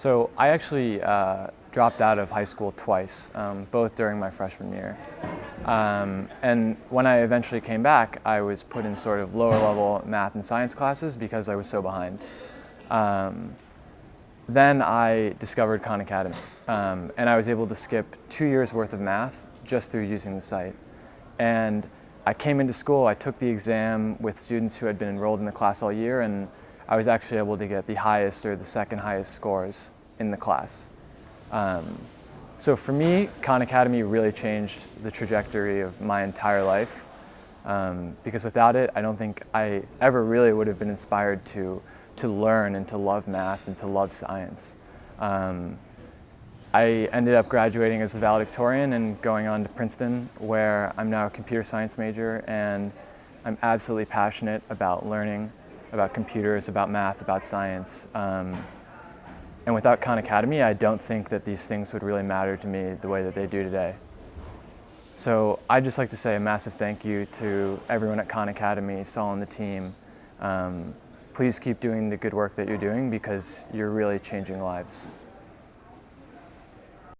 So I actually uh, dropped out of high school twice, um, both during my freshman year. Um, and when I eventually came back, I was put in sort of lower level math and science classes because I was so behind. Um, then I discovered Khan Academy, um, and I was able to skip two years worth of math just through using the site. And I came into school, I took the exam with students who had been enrolled in the class all year, and I was actually able to get the highest or the second highest scores in the class. Um, so for me, Khan Academy really changed the trajectory of my entire life. Um, because without it, I don't think I ever really would have been inspired to, to learn and to love math and to love science. Um, I ended up graduating as a valedictorian and going on to Princeton where I'm now a computer science major and I'm absolutely passionate about learning about computers, about math, about science. Um, and without Khan Academy, I don't think that these things would really matter to me the way that they do today. So I'd just like to say a massive thank you to everyone at Khan Academy, Sal and the team. Um, please keep doing the good work that you're doing because you're really changing lives.